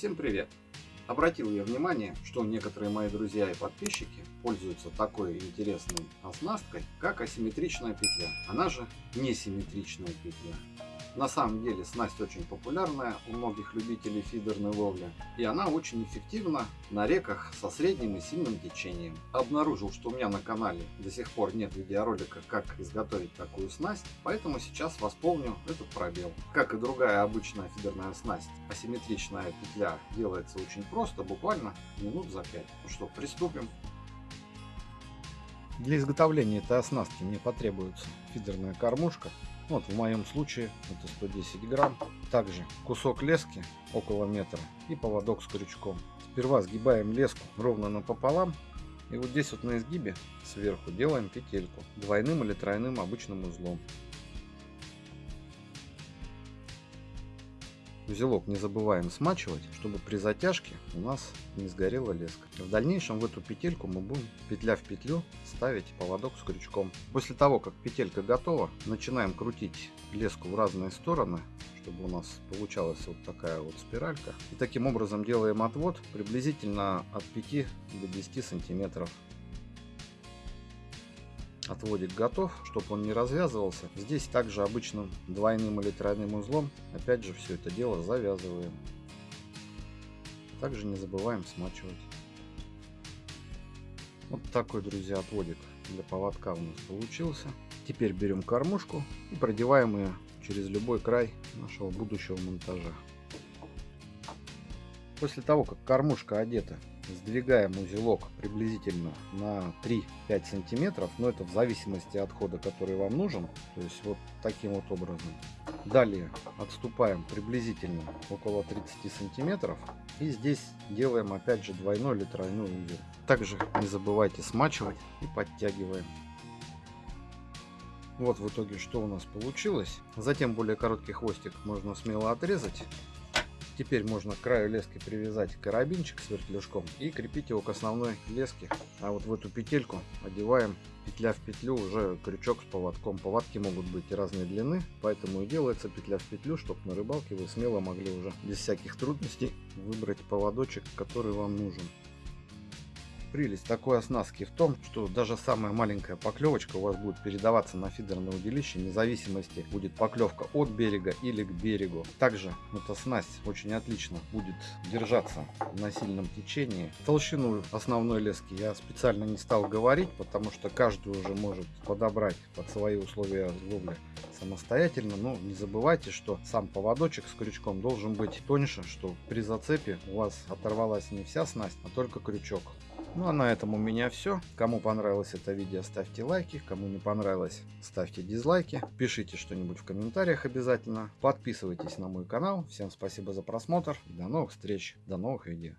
Всем привет! Обратил я внимание, что некоторые мои друзья и подписчики пользуются такой интересной оснасткой, как асимметричная петля, она же несимметричная петля. На самом деле снасть очень популярная у многих любителей фидерной ловли, и она очень эффективна на реках со средним и сильным течением. Обнаружил, что у меня на канале до сих пор нет видеоролика, как изготовить такую снасть, поэтому сейчас восполню этот пробел. Как и другая обычная фидерная снасть, асимметричная петля делается очень просто, буквально минут за 5. Ну что, приступим. Для изготовления этой оснастки мне потребуется фидерная кормушка, вот в моем случае это 110 грамм. Также кусок лески около метра и поводок с крючком. Сперва сгибаем леску ровно напополам. И вот здесь вот на изгибе сверху делаем петельку двойным или тройным обычным узлом. Узелок не забываем смачивать, чтобы при затяжке у нас не сгорела леска. В дальнейшем в эту петельку мы будем петля в петлю ставить поводок с крючком. После того, как петелька готова, начинаем крутить леску в разные стороны, чтобы у нас получалась вот такая вот спиралька. И таким образом делаем отвод приблизительно от 5 до 10 сантиметров отводик готов, чтобы он не развязывался. Здесь также обычным двойным или тройным узлом, опять же, все это дело завязываем. Также не забываем смачивать. Вот такой, друзья, отводик для поводка у нас получился. Теперь берем кормушку и продеваем ее через любой край нашего будущего монтажа. После того, как кормушка одета сдвигаем узелок приблизительно на 3-5 сантиметров но это в зависимости от хода который вам нужен. То есть вот таким вот образом. Далее отступаем приблизительно около 30 сантиметров. И здесь делаем опять же двойной или тройной узел. Также не забывайте смачивать и подтягиваем. Вот в итоге что у нас получилось. Затем более короткий хвостик можно смело отрезать Теперь можно к краю лески привязать карабинчик с вертлюжком и крепить его к основной леске. А вот в эту петельку одеваем петля в петлю уже крючок с поводком. Поводки могут быть разной длины, поэтому и делается петля в петлю, чтобы на рыбалке вы смело могли уже без всяких трудностей выбрать поводочек, который вам нужен. Прелесть такой оснастки в том, что даже самая маленькая поклевочка у вас будет передаваться на фидерное удилище, независимости будет поклевка от берега или к берегу. Также эта снасть очень отлично будет держаться на сильном течении. Толщину основной лески я специально не стал говорить, потому что каждый уже может подобрать под свои условия ловли самостоятельно. Но не забывайте, что сам поводочек с крючком должен быть тоньше, что при зацепе у вас оторвалась не вся снасть, а только крючок. Ну а на этом у меня все. Кому понравилось это видео, ставьте лайки. Кому не понравилось, ставьте дизлайки. Пишите что-нибудь в комментариях обязательно. Подписывайтесь на мой канал. Всем спасибо за просмотр. До новых встреч, до новых видео.